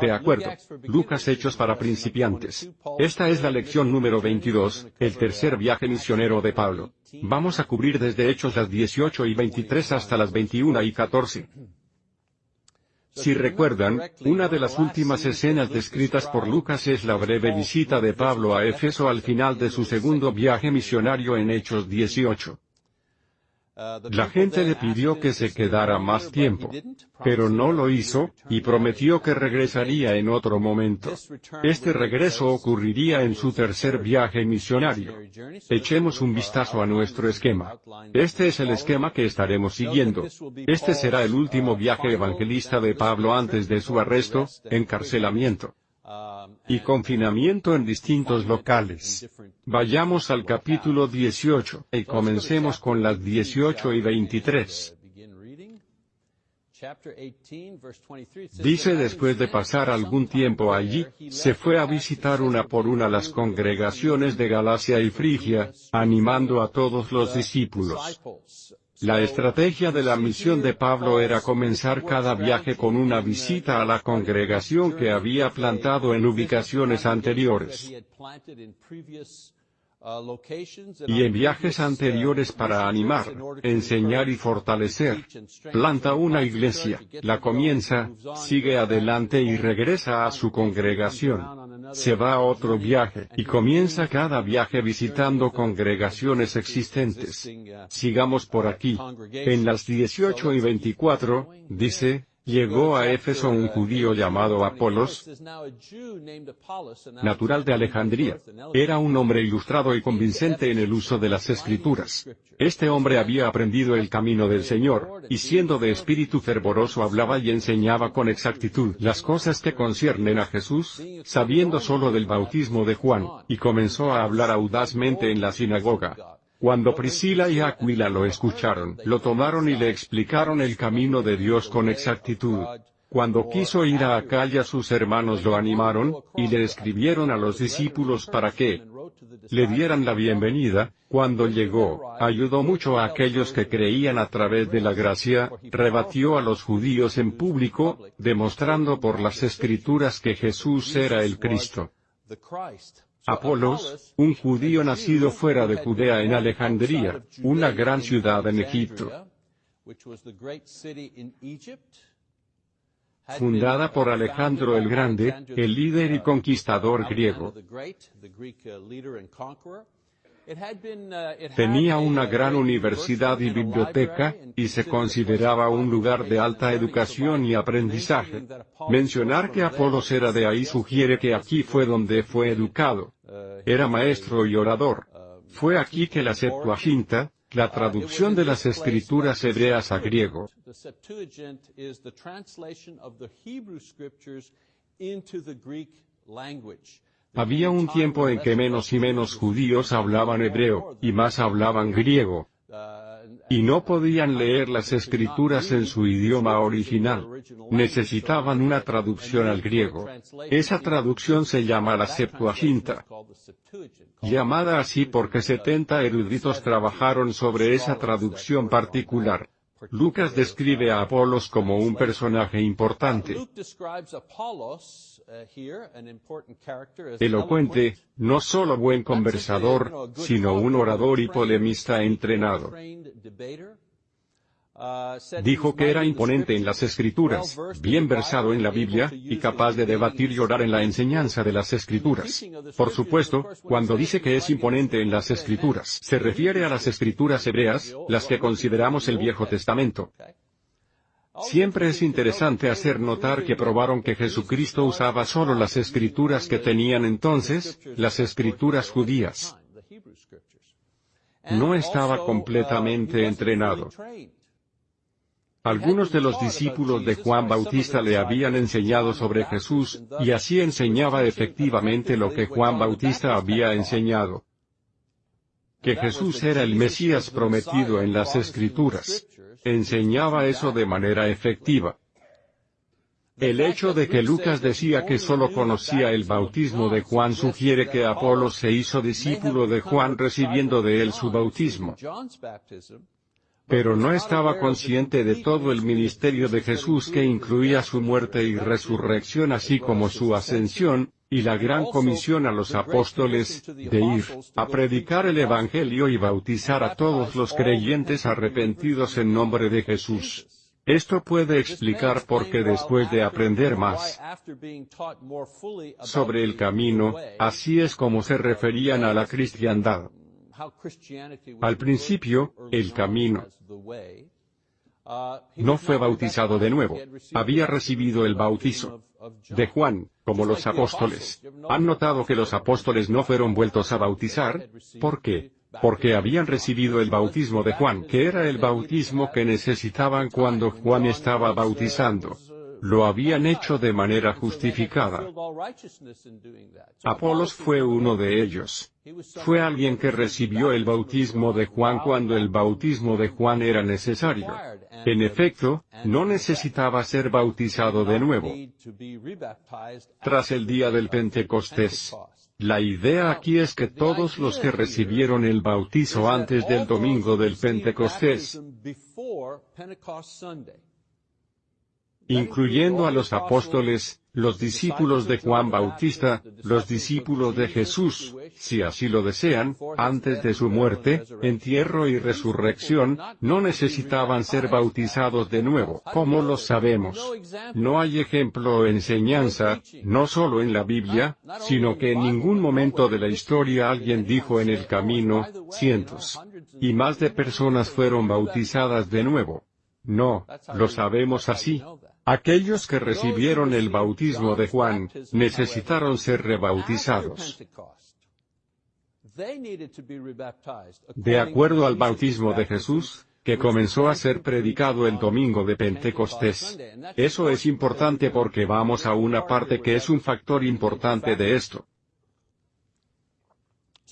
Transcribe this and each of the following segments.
De acuerdo. Lucas Hechos para principiantes. Esta es la lección número 22, el tercer viaje misionero de Pablo. Vamos a cubrir desde Hechos las 18 y 23 hasta las 21 y 14. Si recuerdan, una de las últimas escenas descritas por Lucas es la breve visita de Pablo a Éfeso al final de su segundo viaje misionario en Hechos 18. La gente le pidió que se quedara más tiempo, pero no lo hizo, y prometió que regresaría en otro momento. Este regreso ocurriría en su tercer viaje misionario. Echemos un vistazo a nuestro esquema. Este es el esquema que estaremos siguiendo. Este será el último viaje evangelista de Pablo antes de su arresto, encarcelamiento y confinamiento en distintos locales. Vayamos al capítulo 18, y comencemos con las 18 y 23. Dice después de pasar algún tiempo allí, se fue a visitar una por una las congregaciones de Galacia y Frigia, animando a todos los discípulos. La estrategia de la misión de Pablo era comenzar cada viaje con una visita a la congregación que había plantado en ubicaciones anteriores y en viajes anteriores para animar, enseñar y fortalecer. Planta una iglesia, la comienza, sigue adelante y regresa a su congregación. Se va a otro viaje, y comienza cada viaje visitando congregaciones existentes. Sigamos por aquí. En las 18 y 24, dice, Llegó a Éfeso un judío llamado Apolos, natural de Alejandría. Era un hombre ilustrado y convincente en el uso de las escrituras. Este hombre había aprendido el camino del Señor, y siendo de espíritu fervoroso hablaba y enseñaba con exactitud las cosas que conciernen a Jesús, sabiendo solo del bautismo de Juan, y comenzó a hablar audazmente en la sinagoga. Cuando Priscila y Aquila lo escucharon, lo tomaron y le explicaron el camino de Dios con exactitud. Cuando quiso ir a Acaya sus hermanos lo animaron, y le escribieron a los discípulos para que le dieran la bienvenida, cuando llegó, ayudó mucho a aquellos que creían a través de la gracia, rebatió a los judíos en público, demostrando por las escrituras que Jesús era el Cristo. Apolos, un judío nacido fuera de Judea en Alejandría, una gran ciudad en Egipto, fundada por Alejandro el Grande, el líder y conquistador griego. Tenía una gran universidad y biblioteca, y se consideraba un lugar de alta educación y aprendizaje. Mencionar que Apolos era de ahí sugiere que aquí fue donde fue educado. Era maestro y orador. Fue aquí que la Septuaginta, la traducción de las escrituras hebreas a griego, había un tiempo en que menos y menos judíos hablaban hebreo, y más hablaban griego. Y no podían leer las escrituras en su idioma original. Necesitaban una traducción al griego. Esa traducción se llama la Septuaginta. Llamada así porque 70 eruditos trabajaron sobre esa traducción particular. Lucas describe a Apolos como un personaje importante. Elocuente, no solo buen conversador, sino un orador y polemista entrenado. Dijo que era imponente en las escrituras, bien versado en la Biblia, y capaz de debatir y orar en la enseñanza de las escrituras. Por supuesto, cuando dice que es imponente en las escrituras, se refiere a las escrituras hebreas, las que consideramos el Viejo Testamento. Siempre es interesante hacer notar que probaron que Jesucristo usaba solo las escrituras que tenían entonces, las escrituras judías. No estaba completamente entrenado. Algunos de los discípulos de Juan Bautista le habían enseñado sobre Jesús, y así enseñaba efectivamente lo que Juan Bautista había enseñado. Que Jesús era el Mesías prometido en las Escrituras enseñaba eso de manera efectiva. El hecho de que Lucas decía que solo conocía el bautismo de Juan sugiere que Apolo se hizo discípulo de Juan recibiendo de él su bautismo. Pero no estaba consciente de todo el ministerio de Jesús que incluía su muerte y resurrección así como su ascensión, y la gran comisión a los apóstoles, de ir, a predicar el Evangelio y bautizar a todos los creyentes arrepentidos en nombre de Jesús. Esto puede explicar por qué después de aprender más sobre el camino, así es como se referían a la cristiandad. Al principio, el camino no fue bautizado de nuevo, había recibido el bautizo de Juan, como los apóstoles. ¿Han notado que los apóstoles no fueron vueltos a bautizar? ¿Por qué? Porque habían recibido el bautismo de Juan, que era el bautismo que necesitaban cuando Juan estaba bautizando lo habían hecho de manera justificada. Apolos fue uno de ellos. Fue alguien que recibió el bautismo de Juan cuando el bautismo de Juan era necesario. En efecto, no necesitaba ser bautizado de nuevo. Tras el día del Pentecostés. La idea aquí es que todos los que recibieron el bautizo antes del domingo del Pentecostés incluyendo a los apóstoles, los discípulos de Juan Bautista, los discípulos de Jesús, si así lo desean, antes de su muerte, entierro y resurrección, no necesitaban ser bautizados de nuevo. ¿Cómo lo sabemos? No hay ejemplo o enseñanza, no solo en la Biblia, sino que en ningún momento de la historia alguien dijo en el camino, cientos y más de personas fueron bautizadas de nuevo. No, lo sabemos así. Aquellos que recibieron el bautismo de Juan, necesitaron ser rebautizados. De acuerdo al bautismo de Jesús, que comenzó a ser predicado el domingo de Pentecostés. Eso es importante porque vamos a una parte que es un factor importante de esto.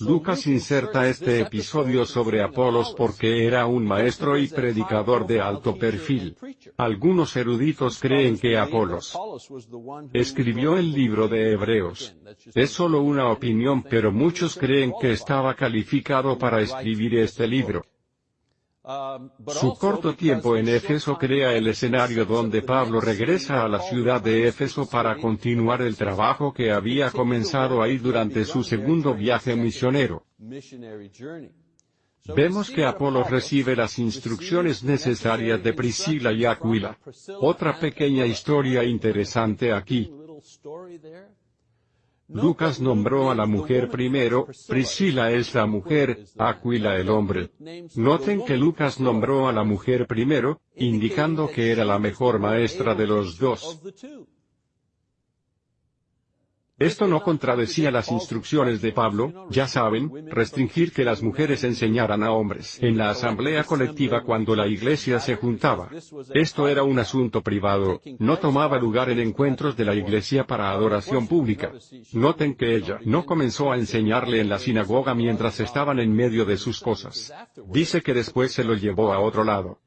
Lucas inserta este episodio sobre Apolos porque era un maestro y predicador de alto perfil. Algunos eruditos creen que Apolos escribió el libro de Hebreos. Es solo una opinión pero muchos creen que estaba calificado para escribir este libro. Su corto tiempo en Éfeso crea el escenario donde Pablo regresa a la ciudad de Éfeso para continuar el trabajo que había comenzado ahí durante su segundo viaje misionero. Vemos que Apolo recibe las instrucciones necesarias de Priscila y Aquila. Otra pequeña historia interesante aquí. Lucas nombró a la mujer primero, Priscila es la mujer, Aquila el hombre. Noten que Lucas nombró a la mujer primero, indicando que era la mejor maestra de los dos. Esto no contradecía las instrucciones de Pablo, ya saben, restringir que las mujeres enseñaran a hombres en la asamblea colectiva cuando la iglesia se juntaba. Esto era un asunto privado, no tomaba lugar en encuentros de la iglesia para adoración pública. Noten que ella no comenzó a enseñarle en la sinagoga mientras estaban en medio de sus cosas. Dice que después se lo llevó a otro lado.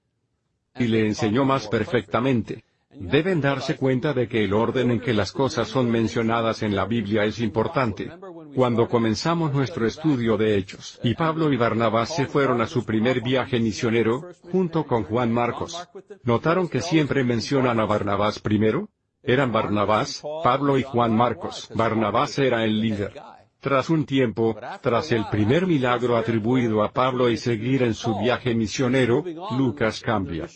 Y le enseñó más perfectamente. Deben darse cuenta de que el orden en que las cosas son mencionadas en la Biblia es importante. Cuando comenzamos nuestro estudio de Hechos, y Pablo y Barnabás se fueron a su primer viaje misionero, junto con Juan Marcos. ¿Notaron que siempre mencionan a Barnabás primero? Eran Barnabás, Pablo y Juan Marcos. Barnabás era el líder. Tras un tiempo, tras el primer milagro atribuido a Pablo y seguir en su viaje misionero, Lucas cambia.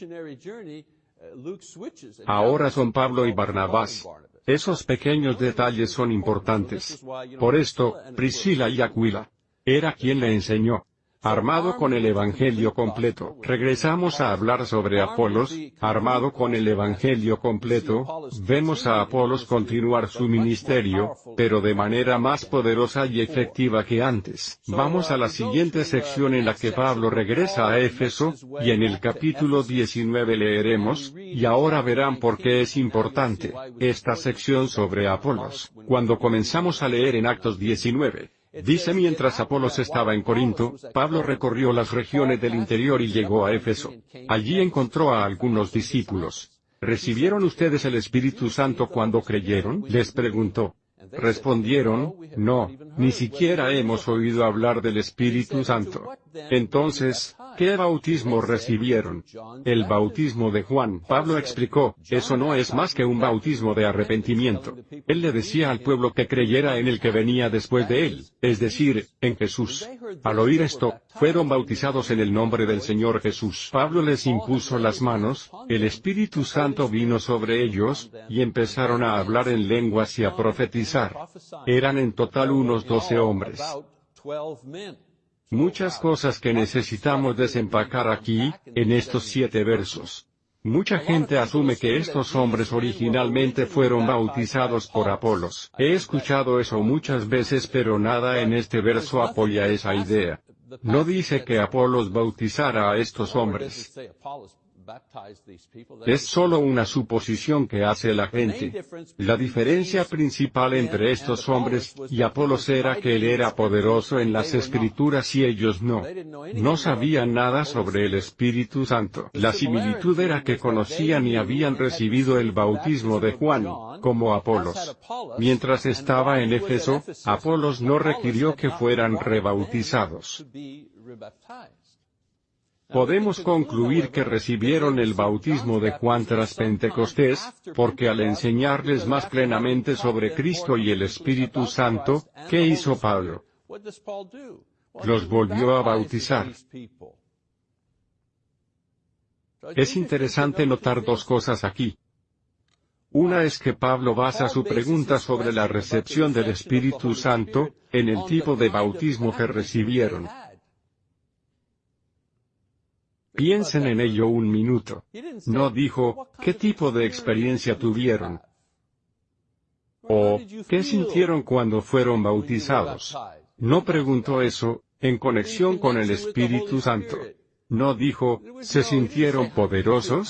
Ahora son Pablo y Barnabás. Esos pequeños detalles son importantes. Por esto, Priscila y Aquila. Era quien le enseñó armado con el Evangelio completo. Regresamos a hablar sobre Apolos, armado con el Evangelio completo, vemos a Apolos continuar su ministerio, pero de manera más poderosa y efectiva que antes. Vamos a la siguiente sección en la que Pablo regresa a Éfeso, y en el capítulo 19 leeremos, y ahora verán por qué es importante, esta sección sobre Apolos. Cuando comenzamos a leer en Actos 19, Dice mientras Apolos estaba en Corinto, Pablo recorrió las regiones del interior y llegó a Éfeso. Allí encontró a algunos discípulos. ¿Recibieron ustedes el Espíritu Santo cuando creyeron? Les preguntó. Respondieron, no, ni siquiera hemos oído hablar del Espíritu Santo. Entonces, ¿Qué bautismo recibieron? El bautismo de Juan. Pablo explicó, eso no es más que un bautismo de arrepentimiento. Él le decía al pueblo que creyera en el que venía después de él, es decir, en Jesús. Al oír esto, fueron bautizados en el nombre del Señor Jesús. Pablo les impuso las manos, el Espíritu Santo vino sobre ellos, y empezaron a hablar en lenguas y a profetizar. Eran en total unos doce hombres. Muchas cosas que necesitamos desempacar aquí, en estos siete versos. Mucha gente asume que estos hombres originalmente fueron bautizados por Apolos. He escuchado eso muchas veces pero nada en este verso apoya esa idea. No dice que Apolos bautizara a estos hombres. Es solo una suposición que hace la gente. La diferencia principal entre estos hombres y Apolos era que él era poderoso en las escrituras y ellos no. No sabían nada sobre el Espíritu Santo. La similitud era que conocían y habían recibido el bautismo de Juan, como Apolos. Mientras estaba en Éfeso, Apolos no requirió que fueran rebautizados. Podemos concluir que recibieron el bautismo de Juan tras Pentecostés, porque al enseñarles más plenamente sobre Cristo y el Espíritu Santo, ¿qué hizo Pablo? Los volvió a bautizar. Es interesante notar dos cosas aquí. Una es que Pablo basa su pregunta sobre la recepción del Espíritu Santo, en el tipo de bautismo que recibieron. Piensen en ello un minuto. No dijo, ¿qué tipo de experiencia tuvieron? O, ¿qué sintieron cuando fueron bautizados? No preguntó eso, en conexión con el Espíritu Santo. No dijo, ¿se sintieron poderosos?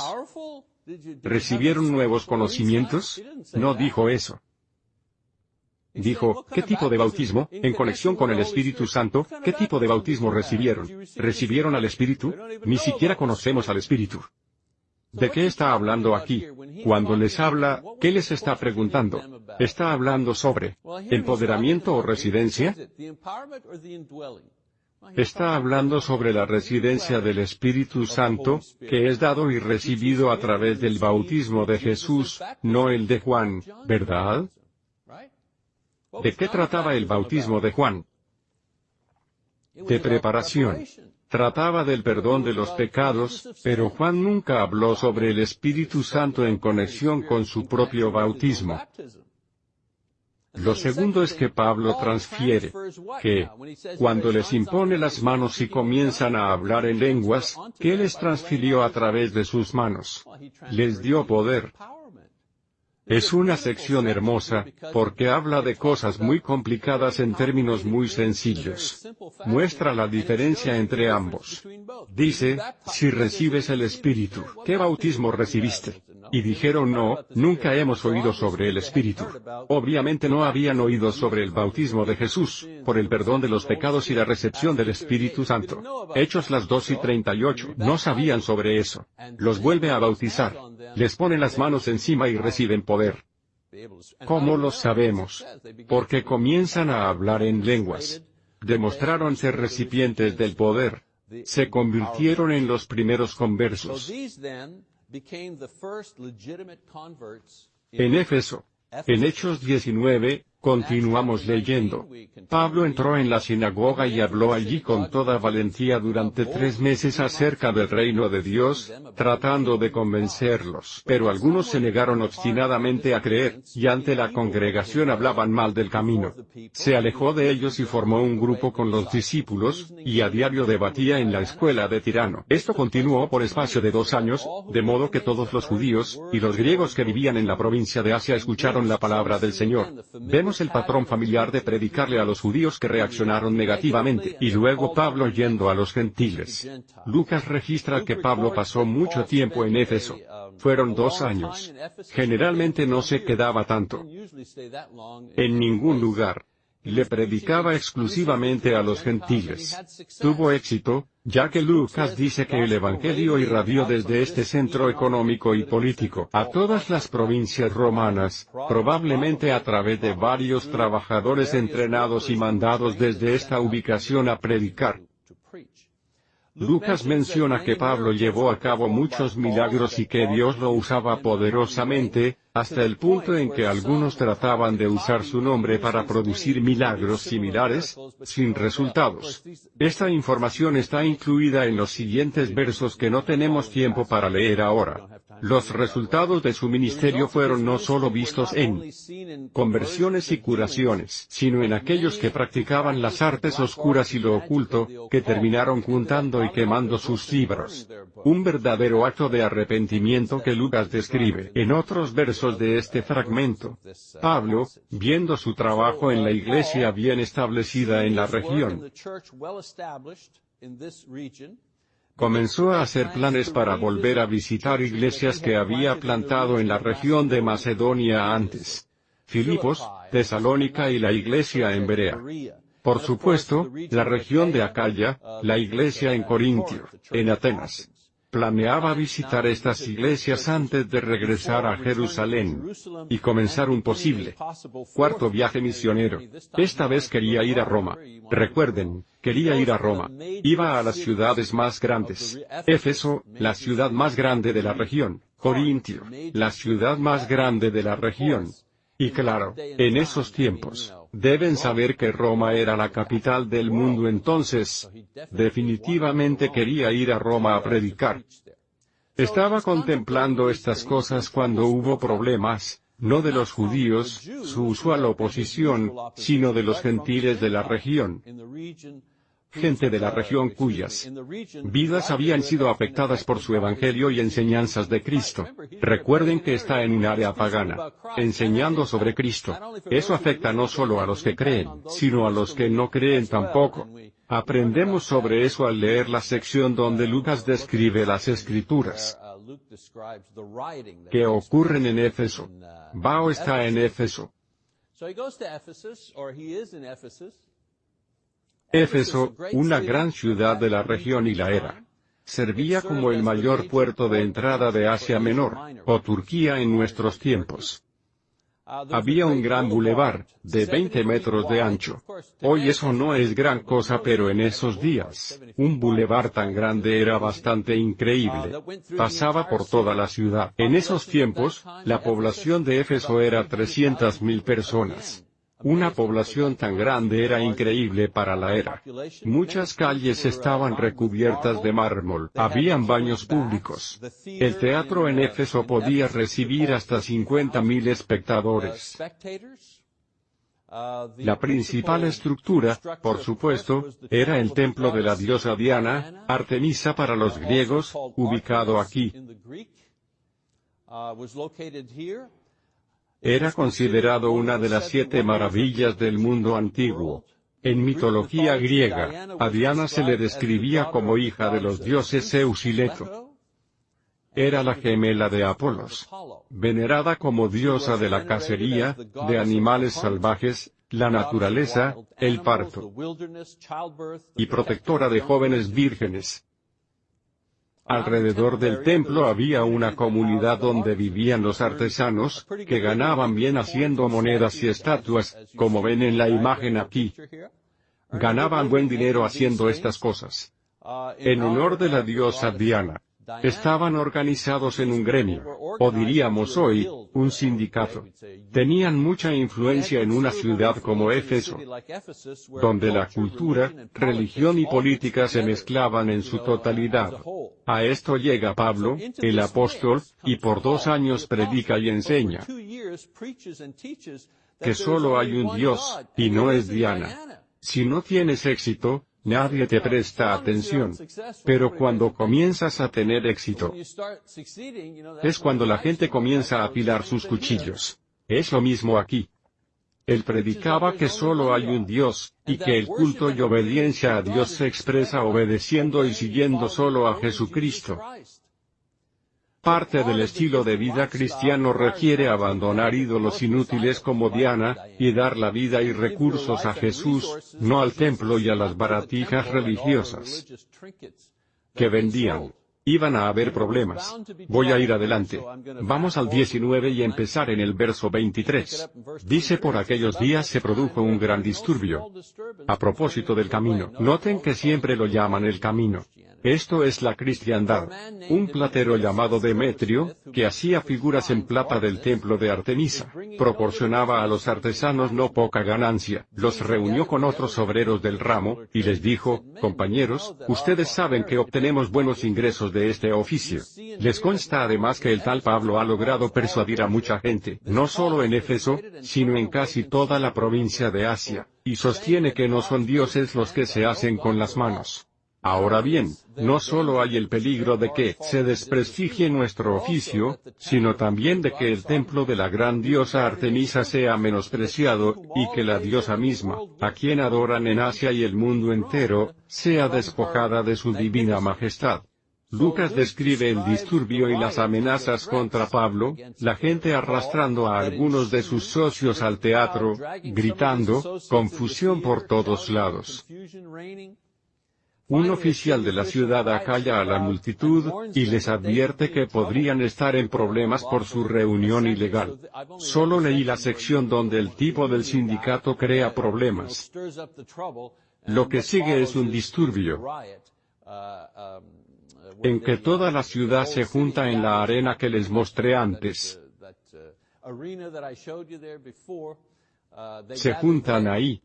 ¿Recibieron nuevos conocimientos? No dijo eso. Dijo, ¿qué tipo de bautismo, en conexión con el Espíritu Santo, qué tipo de bautismo recibieron? ¿Recibieron al Espíritu? Ni siquiera conocemos al Espíritu. ¿De qué está hablando aquí? Cuando les habla, ¿qué les está preguntando? ¿Está hablando sobre empoderamiento o residencia? Está hablando sobre la residencia del Espíritu Santo, que es dado y recibido a través del bautismo de Jesús, no el de Juan, ¿verdad? ¿De qué trataba el bautismo de Juan? De preparación. Trataba del perdón de los pecados, pero Juan nunca habló sobre el Espíritu Santo en conexión con su propio bautismo. Lo segundo es que Pablo transfiere que, cuando les impone las manos y comienzan a hablar en lenguas, que les transfirió a través de sus manos. Les dio poder. Es una sección hermosa, porque habla de cosas muy complicadas en términos muy sencillos. Muestra la diferencia entre ambos. Dice, si recibes el Espíritu, ¿qué bautismo recibiste? Y dijeron no, nunca hemos oído sobre el Espíritu. Obviamente no habían oído sobre el bautismo de Jesús, por el perdón de los pecados y la recepción del Espíritu Santo. Hechos las 2 y 38, no sabían sobre eso. Los vuelve a bautizar. Les pone las manos encima y reciben poder. ¿Cómo lo sabemos? Porque comienzan a hablar en lenguas. Demostraron ser recipientes del poder. Se convirtieron en los primeros conversos. En Éfeso, en Hechos 19, Continuamos leyendo. Pablo entró en la sinagoga y habló allí con toda valentía durante tres meses acerca del reino de Dios, tratando de convencerlos. Pero algunos se negaron obstinadamente a creer, y ante la congregación hablaban mal del camino. Se alejó de ellos y formó un grupo con los discípulos, y a diario debatía en la escuela de Tirano. Esto continuó por espacio de dos años, de modo que todos los judíos, y los griegos que vivían en la provincia de Asia escucharon la palabra del Señor. El patrón familiar de predicarle a los judíos que reaccionaron negativamente, y luego Pablo yendo a los gentiles. Lucas registra que Pablo pasó mucho tiempo en Éfeso. Fueron dos años. Generalmente no se quedaba tanto. En ningún lugar. Le predicaba exclusivamente a los gentiles. Tuvo éxito, ya que Lucas dice que el Evangelio irradió desde este centro económico y político a todas las provincias romanas, probablemente a través de varios trabajadores entrenados y mandados desde esta ubicación a predicar. Lucas menciona que Pablo llevó a cabo muchos milagros y que Dios lo usaba poderosamente, hasta el punto en que algunos trataban de usar su nombre para producir milagros similares, sin resultados. Esta información está incluida en los siguientes versos que no tenemos tiempo para leer ahora. Los resultados de su ministerio fueron no solo vistos en conversiones y curaciones, sino en aquellos que practicaban las artes oscuras y lo oculto, que terminaron juntando y quemando sus libros. Un verdadero acto de arrepentimiento que Lucas describe en otros versos de este fragmento. Pablo, viendo su trabajo en la iglesia bien establecida en la región, comenzó a hacer planes para volver a visitar iglesias que había plantado en la región de Macedonia antes. Filipos, Tesalónica y la iglesia en Berea. Por supuesto, la región de Acaya, la iglesia en Corintio, en Atenas. Planeaba visitar estas iglesias antes de regresar a Jerusalén y comenzar un posible cuarto viaje misionero. Esta vez quería ir a Roma. Recuerden, quería ir a Roma. Iba a las ciudades más grandes. Éfeso, la ciudad más grande de la región. Corintio, la ciudad más grande de la región. Y claro, en esos tiempos, deben saber que Roma era la capital del mundo entonces, definitivamente quería ir a Roma a predicar. Estaba contemplando estas cosas cuando hubo problemas, no de los judíos, su usual oposición, sino de los gentiles de la región gente de la región cuyas vidas habían sido afectadas por su evangelio y enseñanzas de Cristo. Recuerden que está en un área pagana, enseñando sobre Cristo. Eso afecta no solo a los que creen, sino a los que no creen tampoco. Aprendemos sobre eso al leer la sección donde Lucas describe las escrituras que ocurren en Éfeso. Bao está en Éfeso. Éfeso, una gran ciudad de la región y la era. Servía como el mayor puerto de entrada de Asia Menor, o Turquía en nuestros tiempos. Había un gran bulevar, de 20 metros de ancho. Hoy eso no es gran cosa pero en esos días, un bulevar tan grande era bastante increíble. Pasaba por toda la ciudad. En esos tiempos, la población de Éfeso era 300.000 personas. Una población tan grande era increíble para la era. Muchas calles estaban recubiertas de mármol, habían baños públicos. El teatro en Éfeso podía recibir hasta 50.000 espectadores. La principal estructura, por supuesto, era el templo de la diosa Diana, Artemisa para los griegos, ubicado aquí. Era considerado una de las siete maravillas del mundo antiguo. En mitología griega, a Diana se le describía como hija de los dioses Zeus y Leto. Era la gemela de Apolos, venerada como diosa de la cacería, de animales salvajes, la naturaleza, el parto, y protectora de jóvenes vírgenes. Alrededor del templo había una comunidad donde vivían los artesanos, que ganaban bien haciendo monedas y estatuas, como ven en la imagen aquí. Ganaban buen dinero haciendo estas cosas. En honor de la diosa Diana. Estaban organizados en un gremio, o diríamos hoy, un sindicato. Tenían mucha influencia en una ciudad como Éfeso, donde la cultura, religión y política se mezclaban en su totalidad. A esto llega Pablo, el apóstol, y por dos años predica y enseña que solo hay un Dios, y no es Diana. Si no tienes éxito, Nadie te presta atención. Pero cuando comienzas a tener éxito, es cuando la gente comienza a apilar sus cuchillos. Es lo mismo aquí. Él predicaba que solo hay un Dios, y que el culto y obediencia a Dios se expresa obedeciendo y siguiendo solo a Jesucristo. Parte del estilo de vida cristiano requiere abandonar ídolos inútiles como Diana, y dar la vida y recursos a Jesús, no al templo y a las baratijas religiosas que vendían. Iban a haber problemas. Voy a ir adelante. Vamos al 19 y empezar en el verso 23. Dice por aquellos días se produjo un gran disturbio. A propósito del camino, noten que siempre lo llaman el camino. Esto es la cristiandad. Un platero llamado Demetrio, que hacía figuras en plata del templo de Artemisa, proporcionaba a los artesanos no poca ganancia, los reunió con otros obreros del ramo, y les dijo, compañeros, ustedes saben que obtenemos buenos ingresos de este oficio. Les consta además que el tal Pablo ha logrado persuadir a mucha gente, no solo en Éfeso, sino en casi toda la provincia de Asia, y sostiene que no son dioses los que se hacen con las manos. Ahora bien, no solo hay el peligro de que se desprestigie nuestro oficio, sino también de que el templo de la gran diosa Artemisa sea menospreciado, y que la diosa misma, a quien adoran en Asia y el mundo entero, sea despojada de su divina majestad. Lucas describe el disturbio y las amenazas contra Pablo, la gente arrastrando a algunos de sus socios al teatro, gritando, confusión por todos lados. Un oficial de la ciudad acalla a la multitud, y les advierte que podrían estar en problemas por su reunión ilegal. Solo leí la sección donde el tipo del sindicato crea problemas. Lo que sigue es un disturbio en que toda la ciudad se junta en la arena que les mostré antes. Se juntan ahí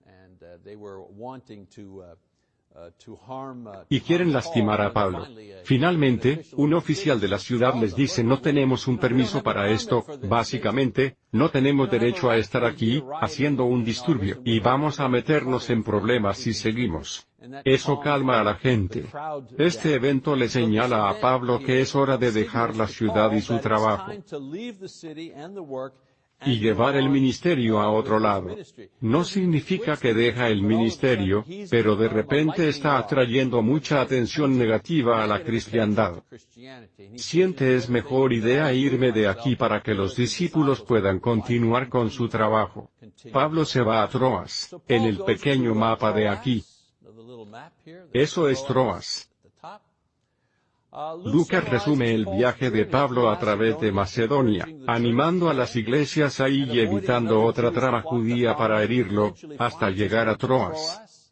y quieren lastimar a Pablo. Finalmente, un oficial de la ciudad les dice no tenemos un permiso para esto, básicamente, no tenemos derecho a estar aquí, haciendo un disturbio, y vamos a meternos en problemas si seguimos. Eso calma a la gente. Este evento le señala a Pablo que es hora de dejar la ciudad y su trabajo y llevar el ministerio a otro lado. No significa que deja el ministerio, pero de repente está atrayendo mucha atención negativa a la cristiandad. Siente es mejor idea irme de aquí para que los discípulos puedan continuar con su trabajo. Pablo se va a Troas, en el pequeño mapa de aquí. Eso es Troas. Lucas resume el viaje de Pablo a través de Macedonia, animando a las iglesias ahí y evitando otra trama judía para herirlo, hasta llegar a Troas,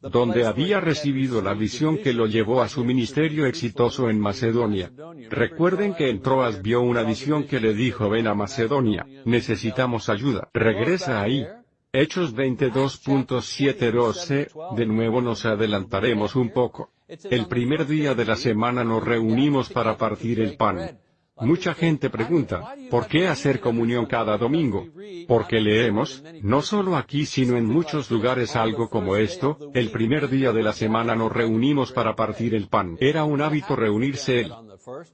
donde había recibido la visión que lo llevó a su ministerio exitoso en Macedonia. Recuerden que en Troas vio una visión que le dijo ven a Macedonia, necesitamos ayuda. Regresa ahí. Hechos 22.712, de nuevo nos adelantaremos un poco. El primer día de la semana nos reunimos para partir el pan. Mucha gente pregunta, ¿por qué hacer comunión cada domingo? Porque leemos, no solo aquí sino en muchos lugares algo como esto, el primer día de la semana nos reunimos para partir el pan. Era un hábito reunirse el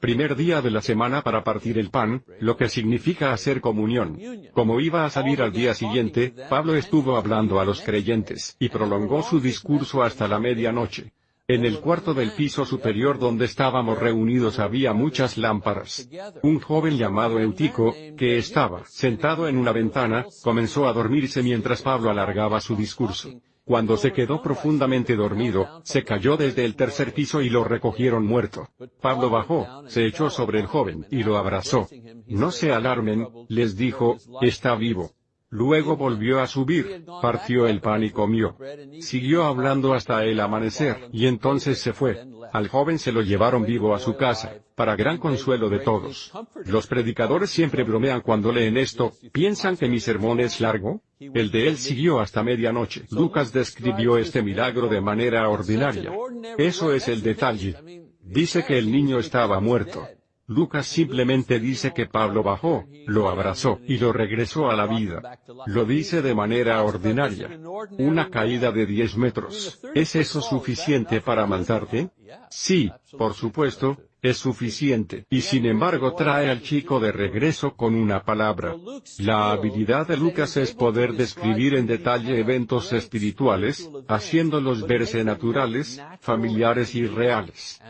primer día de la semana para partir el pan, lo que significa hacer comunión. Como iba a salir al día siguiente, Pablo estuvo hablando a los creyentes, y prolongó su discurso hasta la medianoche. En el cuarto del piso superior donde estábamos reunidos había muchas lámparas. Un joven llamado Eutico, que estaba sentado en una ventana, comenzó a dormirse mientras Pablo alargaba su discurso. Cuando se quedó profundamente dormido, se cayó desde el tercer piso y lo recogieron muerto. Pablo bajó, se echó sobre el joven, y lo abrazó. No se alarmen, les dijo, está vivo. Luego volvió a subir, partió el pan y comió. Siguió hablando hasta el amanecer, y entonces se fue. Al joven se lo llevaron vivo a su casa, para gran consuelo de todos. Los predicadores siempre bromean cuando leen esto, ¿piensan que mi sermón es largo? El de él siguió hasta medianoche. Lucas describió este milagro de manera ordinaria. Eso es el detalle. Dice que el niño estaba muerto. Lucas simplemente dice que Pablo bajó, lo abrazó, y lo regresó a la vida. Lo dice de manera ordinaria. Una caída de 10 metros. ¿Es eso suficiente para matarte? Sí, por supuesto, es suficiente. Y sin embargo trae al chico de regreso con una palabra. La habilidad de Lucas es poder describir en detalle eventos espirituales, haciéndolos verse naturales, familiares y reales.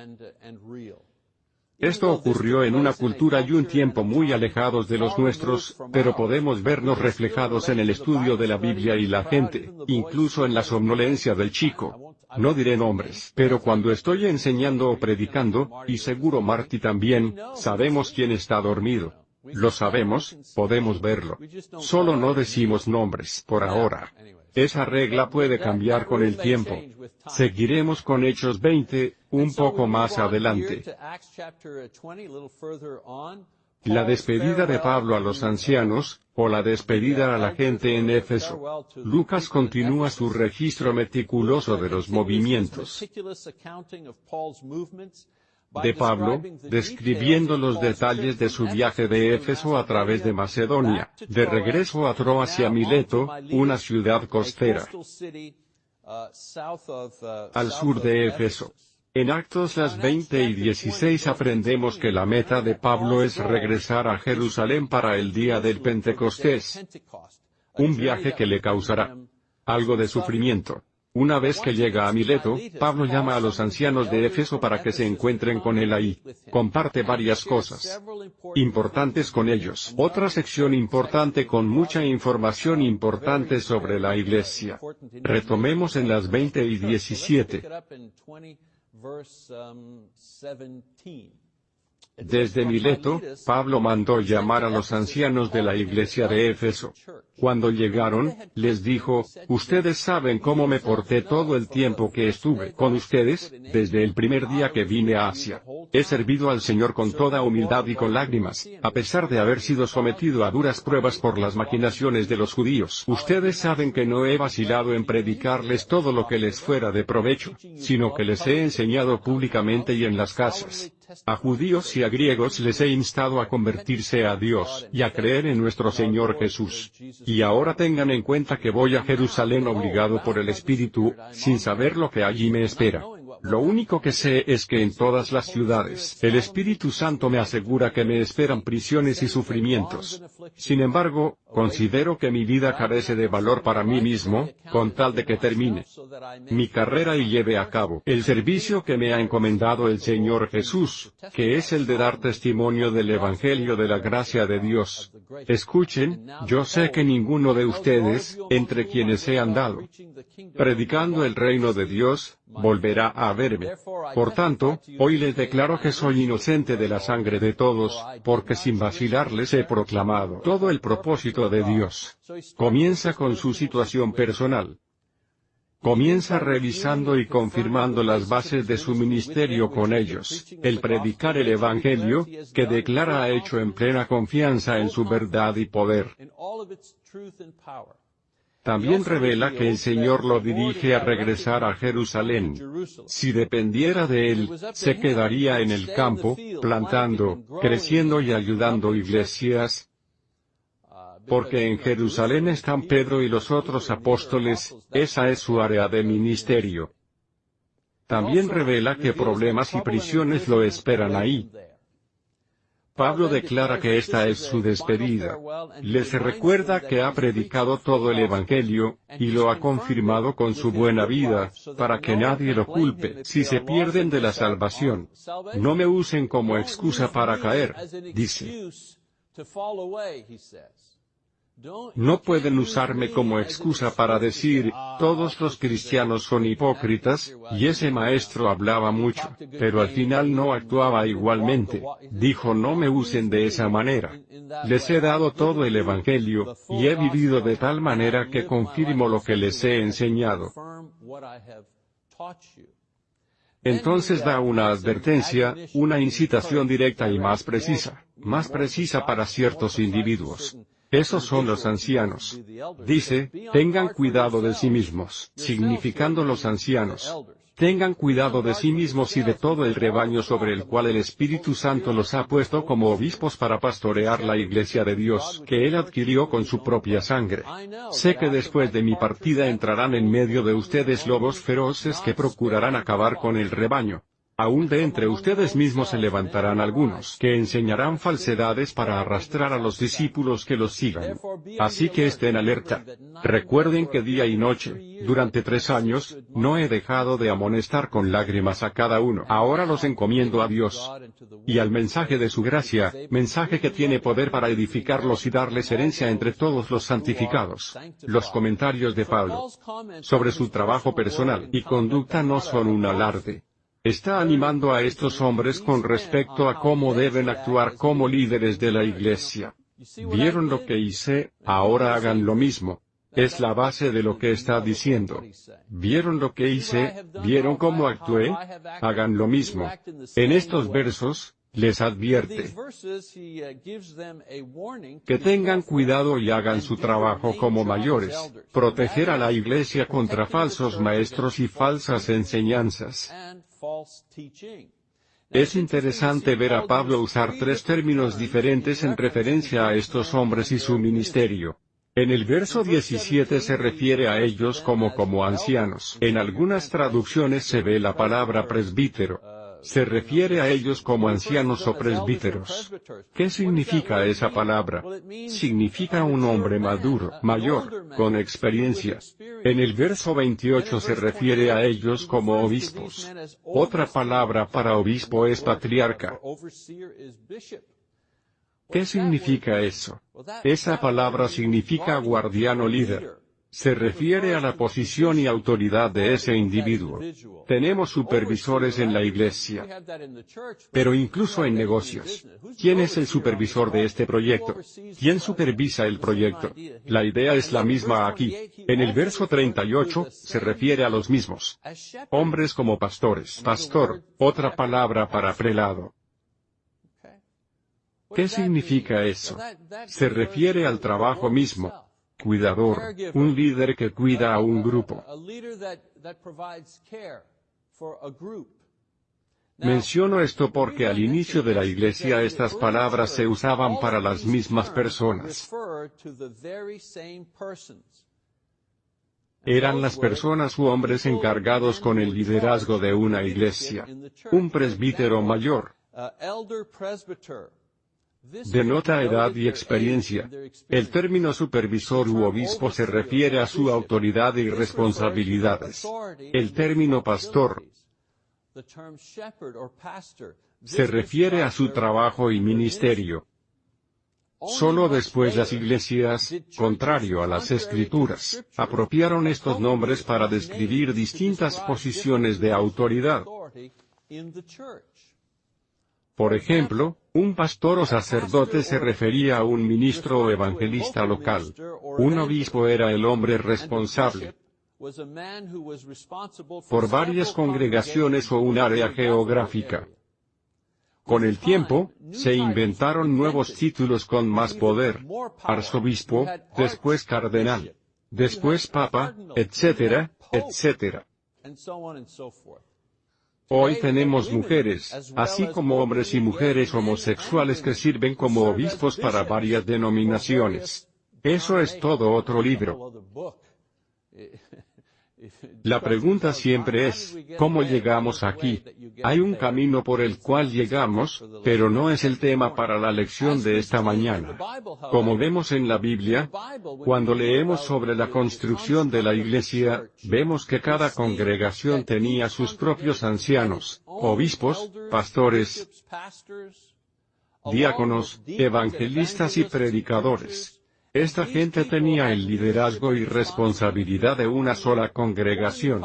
Esto ocurrió en una cultura y un tiempo muy alejados de los nuestros, pero podemos vernos reflejados en el estudio de la Biblia y la gente, incluso en la somnolencia del chico. No diré nombres, pero cuando estoy enseñando o predicando, y seguro Marty también, sabemos quién está dormido. Lo sabemos, podemos verlo. Solo no decimos nombres por ahora. Esa regla puede cambiar con el tiempo. Seguiremos con Hechos 20, un poco más adelante. La despedida de Pablo a los ancianos, o la despedida a la gente en Éfeso. Lucas continúa su registro meticuloso de los movimientos de Pablo, describiendo los detalles de su viaje de Éfeso a través de Macedonia, de regreso a Troas y a Mileto, una ciudad costera, al sur de Éfeso. En Actos las 20 y 16 aprendemos que la meta de Pablo es regresar a Jerusalén para el día del Pentecostés. Un viaje que le causará algo de sufrimiento. Una vez que llega a Mileto, Pablo llama a los ancianos de Éfeso para que se encuentren con él ahí. Comparte varias cosas importantes con ellos. Otra sección importante con mucha información importante sobre la iglesia. Retomemos en las 20 y 17. Desde Mileto, Pablo mandó llamar a los ancianos de la iglesia de Éfeso. Cuando llegaron, les dijo, Ustedes saben cómo me porté todo el tiempo que estuve con ustedes, desde el primer día que vine a Asia. He servido al Señor con toda humildad y con lágrimas, a pesar de haber sido sometido a duras pruebas por las maquinaciones de los judíos. Ustedes saben que no he vacilado en predicarles todo lo que les fuera de provecho, sino que les he enseñado públicamente y en las casas. A judíos y a griegos les he instado a convertirse a Dios, y a creer en nuestro Señor Jesús. Y ahora tengan en cuenta que voy a Jerusalén obligado por el Espíritu, sin saber lo que allí me espera. Lo único que sé es que en todas las ciudades, el Espíritu Santo me asegura que me esperan prisiones y sufrimientos. Sin embargo, considero que mi vida carece de valor para mí mismo, con tal de que termine mi carrera y lleve a cabo el servicio que me ha encomendado el Señor Jesús, que es el de dar testimonio del Evangelio de la gracia de Dios. Escuchen, yo sé que ninguno de ustedes, entre quienes he andado, predicando el reino de Dios, volverá a verme. Por tanto, hoy les declaro que soy inocente de la sangre de todos, porque sin vacilar les he proclamado todo el propósito de Dios. Comienza con su situación personal. Comienza revisando y confirmando las bases de su ministerio con ellos, el predicar el Evangelio, que declara ha hecho en plena confianza en su verdad y poder. También revela que el Señor lo dirige a regresar a Jerusalén. Si dependiera de él, se quedaría en el campo, plantando, creciendo y ayudando iglesias, porque en Jerusalén están Pedro y los otros apóstoles, esa es su área de ministerio. También revela que problemas y prisiones lo esperan ahí. Pablo declara que esta es su despedida. Les recuerda que ha predicado todo el Evangelio, y lo ha confirmado con su buena vida, para que nadie lo culpe si se pierden de la salvación. No me usen como excusa para caer, dice. No pueden usarme como excusa para decir, todos los cristianos son hipócritas, y ese maestro hablaba mucho, pero al final no actuaba igualmente. Dijo no me usen de esa manera. Les he dado todo el Evangelio, y he vivido de tal manera que confirmo lo que les he enseñado. Entonces da una advertencia, una incitación directa y más precisa, más precisa para ciertos individuos. Esos son los ancianos. Dice, tengan cuidado de sí mismos, significando los ancianos. Tengan cuidado de sí mismos y de todo el rebaño sobre el cual el Espíritu Santo los ha puesto como obispos para pastorear la iglesia de Dios, que Él adquirió con su propia sangre. Sé que después de mi partida entrarán en medio de ustedes lobos feroces que procurarán acabar con el rebaño. Aún de entre ustedes mismos se levantarán algunos que enseñarán falsedades para arrastrar a los discípulos que los sigan. Así que estén alerta. Recuerden que día y noche, durante tres años, no he dejado de amonestar con lágrimas a cada uno. Ahora los encomiendo a Dios y al mensaje de su gracia, mensaje que tiene poder para edificarlos y darles herencia entre todos los santificados. Los comentarios de Pablo sobre su trabajo personal y conducta no son un alarde está animando a estos hombres con respecto a cómo deben actuar como líderes de la iglesia. ¿Vieron lo que hice? Ahora hagan lo mismo. Es la base de lo que está diciendo. ¿Vieron lo que hice? ¿Vieron cómo actué? Hagan lo mismo. En estos versos, les advierte que tengan cuidado y hagan su trabajo como mayores, proteger a la iglesia contra falsos maestros y falsas enseñanzas. Es interesante ver a Pablo usar tres términos diferentes en referencia a estos hombres y su ministerio. En el verso 17 se refiere a ellos como como ancianos. En algunas traducciones se ve la palabra presbítero. Se refiere a ellos como ancianos o presbíteros. ¿Qué significa esa palabra? Significa un hombre maduro, mayor, con experiencia. En el verso 28 se refiere a ellos como obispos. Otra palabra para obispo es patriarca. ¿Qué significa eso? Esa palabra significa guardiano líder. Se refiere a la posición y autoridad de ese individuo. Tenemos supervisores en la iglesia. Pero incluso en negocios. ¿Quién es el supervisor de este proyecto? ¿Quién supervisa el proyecto? La idea es la misma aquí. En el verso 38, se refiere a los mismos. Hombres como pastores. Pastor, otra palabra para prelado. ¿Qué significa eso? Se refiere al trabajo mismo cuidador, un líder que cuida a un grupo. Menciono esto porque al inicio de la iglesia estas palabras se usaban para las mismas personas. Eran las personas u hombres encargados con el liderazgo de una iglesia. Un presbítero mayor denota edad y experiencia. El término supervisor u obispo se refiere a su autoridad y responsabilidades. El término pastor se refiere a su trabajo y ministerio. Solo después las iglesias, contrario a las escrituras, apropiaron estos nombres para describir distintas posiciones de autoridad. Por ejemplo, un pastor o sacerdote se refería a un ministro o evangelista local. Un obispo era el hombre responsable por varias congregaciones o un área geográfica. Con el tiempo, se inventaron nuevos títulos con más poder. Arzobispo, después cardenal, después papa, etcétera, etcétera. Hoy tenemos mujeres, así como hombres y mujeres homosexuales que sirven como obispos para varias denominaciones. Eso es todo otro libro. La pregunta siempre es, ¿cómo llegamos aquí? Hay un camino por el cual llegamos, pero no es el tema para la lección de esta mañana. Como vemos en la Biblia, cuando leemos sobre la construcción de la iglesia, vemos que cada congregación tenía sus propios ancianos, obispos, pastores, diáconos, evangelistas y predicadores. Esta gente tenía el liderazgo y responsabilidad de una sola congregación.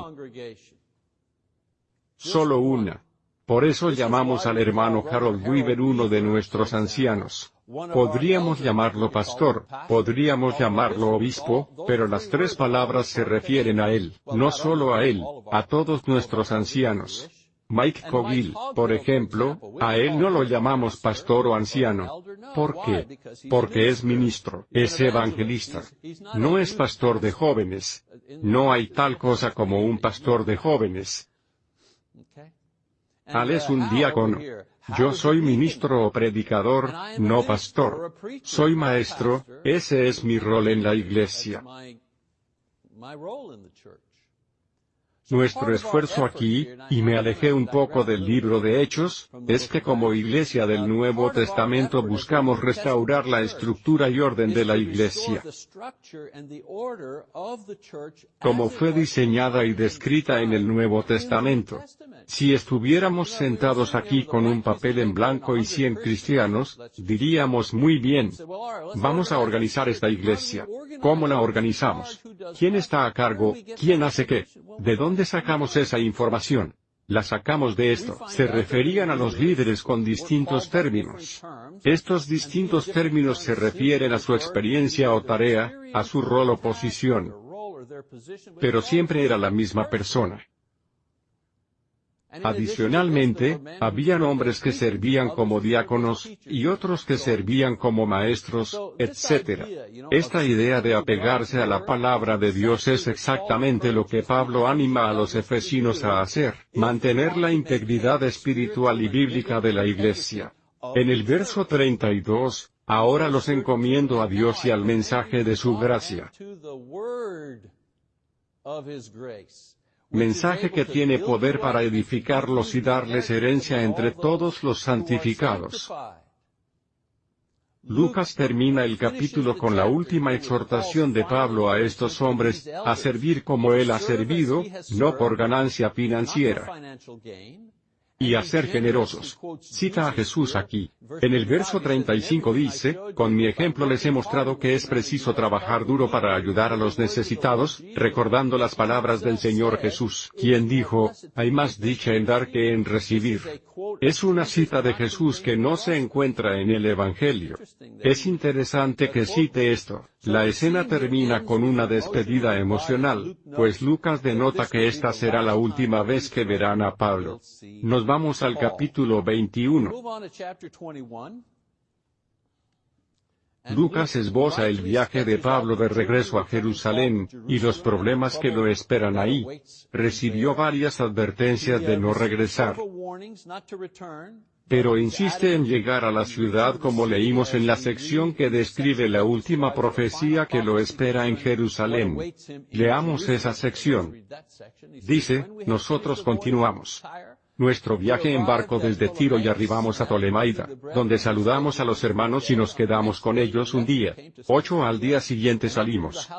Solo una. Por eso llamamos al hermano Harold Weaver uno de nuestros ancianos. Podríamos llamarlo pastor, podríamos llamarlo obispo, pero las tres palabras se refieren a él, no solo a él, a todos nuestros ancianos. Mike Cogill, por ejemplo, a él no lo llamamos pastor o anciano. ¿Por qué? Porque es ministro, es evangelista. No es pastor de jóvenes. No hay tal cosa como un pastor de jóvenes. Al es un diácono. Yo soy ministro o predicador, no pastor. Soy maestro, ese es mi rol en la iglesia. Nuestro esfuerzo aquí, y me alejé un poco del libro de Hechos, es que como Iglesia del Nuevo Testamento buscamos restaurar la estructura y orden de la Iglesia, como fue diseñada y descrita en el Nuevo Testamento. Si estuviéramos sentados aquí con un papel en blanco y cien cristianos, diríamos muy bien, vamos a organizar esta iglesia. ¿Cómo la organizamos? ¿Quién está a cargo? ¿Quién hace qué? ¿De dónde sacamos esa información? La sacamos de esto. Se referían a los líderes con distintos términos. Estos distintos términos se refieren a su experiencia o tarea, a su rol o posición. Pero siempre era la misma persona. Adicionalmente, habían hombres que servían como diáconos, y otros que servían como maestros, etc. Esta idea de apegarse a la palabra de Dios es exactamente lo que Pablo anima a los efesinos a hacer, mantener la integridad espiritual y bíblica de la iglesia. En el verso 32, ahora los encomiendo a Dios y al mensaje de su gracia mensaje que tiene poder para edificarlos y darles herencia entre todos los santificados. Lucas termina el capítulo con la última exhortación de Pablo a estos hombres, a servir como él ha servido, no por ganancia financiera, y a ser generosos. Cita a Jesús aquí. En el verso 35 dice, con mi ejemplo les he mostrado que es preciso trabajar duro para ayudar a los necesitados, recordando las palabras del Señor Jesús, quien dijo, hay más dicha en dar que en recibir. Es una cita de Jesús que no se encuentra en el Evangelio. Es interesante que cite esto. La escena termina con una despedida emocional, pues Lucas denota que esta será la última vez que verán a Pablo. Nos vamos al capítulo 21. Lucas esboza el viaje de Pablo de regreso a Jerusalén, y los problemas que lo esperan ahí. Recibió varias advertencias de no regresar. Pero insiste en llegar a la ciudad como leímos en la sección que describe la última profecía que lo espera en Jerusalén. Leamos esa sección. Dice, nosotros continuamos nuestro viaje en barco desde Tiro y arribamos a Tolemaida, donde saludamos a los hermanos y nos quedamos con ellos un día. Ocho al día siguiente salimos.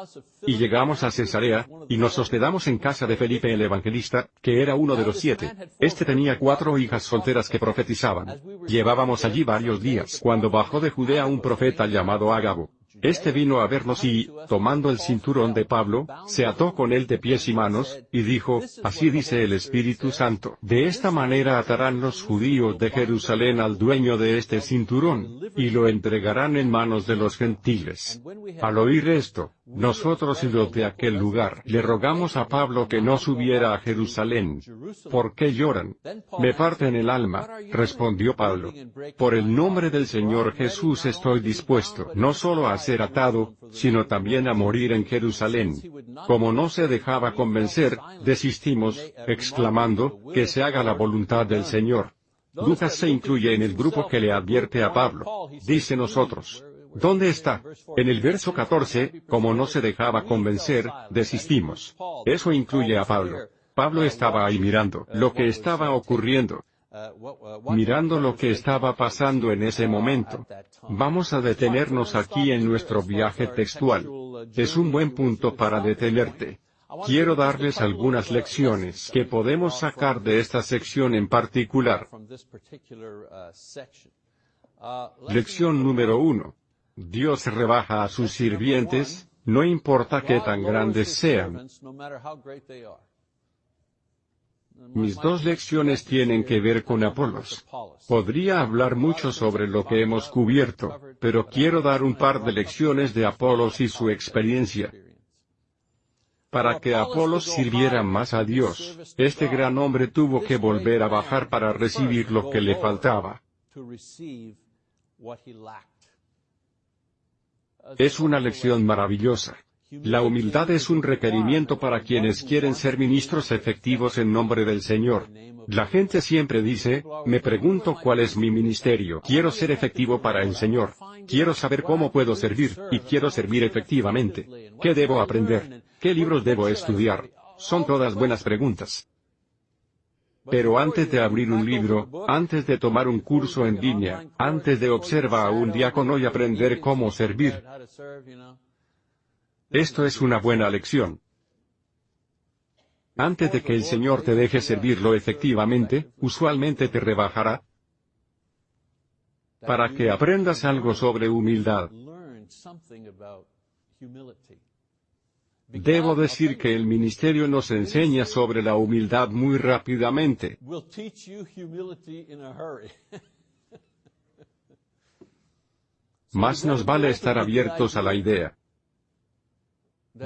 Y llegamos a Cesarea, y nos hospedamos en casa de Felipe el Evangelista, que era uno de los siete. Este tenía cuatro hijas solteras que profetizaban. Llevábamos allí varios días cuando bajó de Judea un profeta llamado Ágabo. Este vino a vernos y, tomando el cinturón de Pablo, se ató con él de pies y manos, y dijo, Así dice el Espíritu Santo, de esta manera atarán los judíos de Jerusalén al dueño de este cinturón, y lo entregarán en manos de los gentiles. Al oír esto, nosotros y los de aquel lugar le rogamos a Pablo que no subiera a Jerusalén. ¿Por qué lloran? Me parten el alma, respondió Pablo. Por el nombre del Señor Jesús estoy dispuesto no solo a ser atado, sino también a morir en Jerusalén. Como no se dejaba convencer, desistimos, exclamando, que se haga la voluntad del Señor. Lucas se incluye en el grupo que le advierte a Pablo. Dice nosotros. ¿Dónde está? En el verso 14, como no se dejaba convencer, desistimos. Eso incluye a Pablo. Pablo estaba ahí mirando lo que estaba ocurriendo mirando lo que estaba pasando en ese momento. Vamos a detenernos aquí en nuestro viaje textual. Es un buen punto para detenerte. Quiero darles algunas lecciones que podemos sacar de esta sección en particular. Lección número uno. Dios rebaja a sus sirvientes, no importa qué tan grandes sean. Mis dos lecciones tienen que ver con Apolos. Podría hablar mucho sobre lo que hemos cubierto, pero quiero dar un par de lecciones de Apolos y su experiencia. Para que Apolos sirviera más a Dios, este gran hombre tuvo que volver a bajar para recibir lo que le faltaba. Es una lección maravillosa. La humildad es un requerimiento para quienes quieren ser ministros efectivos en nombre del Señor. La gente siempre dice, me pregunto cuál es mi ministerio. Quiero ser efectivo para el Señor. Quiero saber cómo puedo servir, y quiero servir efectivamente. ¿Qué debo aprender? ¿Qué libros debo estudiar? Son todas buenas preguntas. Pero antes de abrir un libro, antes de tomar un curso en línea, antes de observar a un diácono y aprender cómo servir, esto es una buena lección. Antes de que el Señor te deje servirlo efectivamente, usualmente te rebajará para que aprendas algo sobre humildad. Debo decir que el ministerio nos enseña sobre la humildad muy rápidamente. Más nos vale estar abiertos a la idea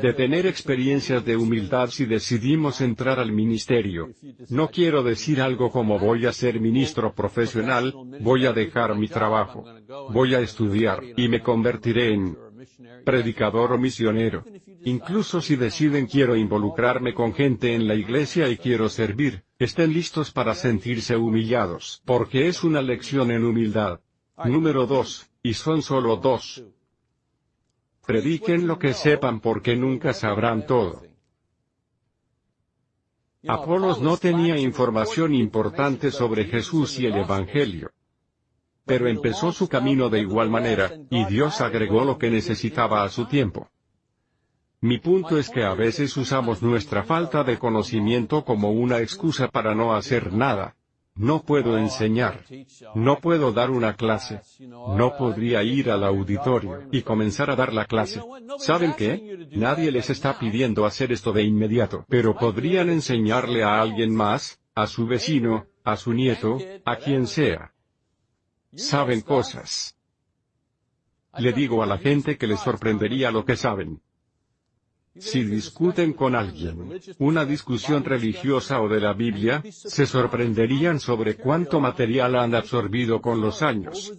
de tener experiencias de humildad si decidimos entrar al ministerio. No quiero decir algo como voy a ser ministro profesional, voy a dejar mi trabajo, voy a estudiar, y me convertiré en predicador o misionero. Incluso si deciden quiero involucrarme con gente en la iglesia y quiero servir, estén listos para sentirse humillados, porque es una lección en humildad. Número 2, y son solo dos. Prediquen lo que sepan porque nunca sabrán todo. Apolos no tenía información importante sobre Jesús y el Evangelio. Pero empezó su camino de igual manera, y Dios agregó lo que necesitaba a su tiempo. Mi punto es que a veces usamos nuestra falta de conocimiento como una excusa para no hacer nada. No puedo enseñar. No puedo dar una clase. No podría ir al auditorio y comenzar a dar la clase. ¿Saben qué? Nadie les está pidiendo hacer esto de inmediato, pero podrían enseñarle a alguien más, a su vecino, a su nieto, a quien sea. Saben cosas. Le digo a la gente que les sorprendería lo que saben. Si discuten con alguien, una discusión religiosa o de la Biblia, se sorprenderían sobre cuánto material han absorbido con los años.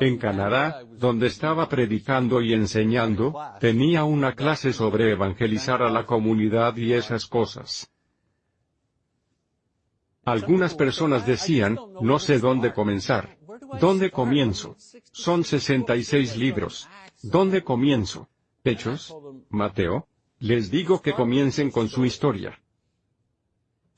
En Canadá, donde estaba predicando y enseñando, tenía una clase sobre evangelizar a la comunidad y esas cosas. Algunas personas decían, no sé dónde comenzar. ¿Dónde comienzo? Son 66 libros. ¿Dónde comienzo? Hechos, Mateo. Les digo que comiencen con su historia.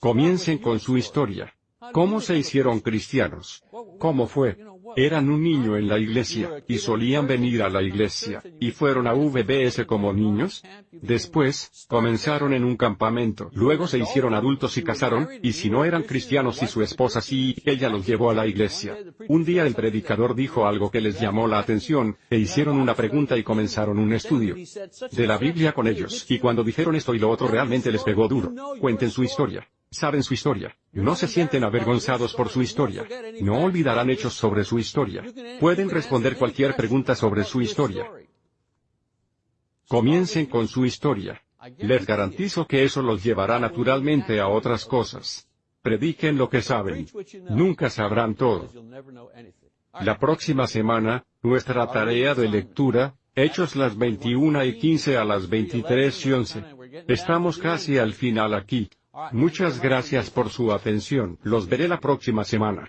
Comiencen con su historia. ¿Cómo se hicieron cristianos? ¿Cómo fue? Eran un niño en la iglesia, y solían venir a la iglesia, y fueron a VBS como niños. Después, comenzaron en un campamento, luego se hicieron adultos y casaron, y si no eran cristianos y su esposa sí, ella los llevó a la iglesia. Un día el predicador dijo algo que les llamó la atención, e hicieron una pregunta y comenzaron un estudio de la Biblia con ellos, y cuando dijeron esto y lo otro realmente les pegó duro. Cuenten su historia. Saben su historia. No se sienten avergonzados por su historia. No olvidarán hechos sobre su historia. Pueden responder cualquier pregunta sobre su historia. Comiencen con su historia. Les garantizo que eso los llevará naturalmente a otras cosas. Prediquen lo que saben. Nunca sabrán todo. La próxima semana, nuestra tarea de lectura, Hechos las 21 y 15 a las 23 y 11. Estamos casi al final aquí. Muchas gracias por su atención. Los veré la próxima semana.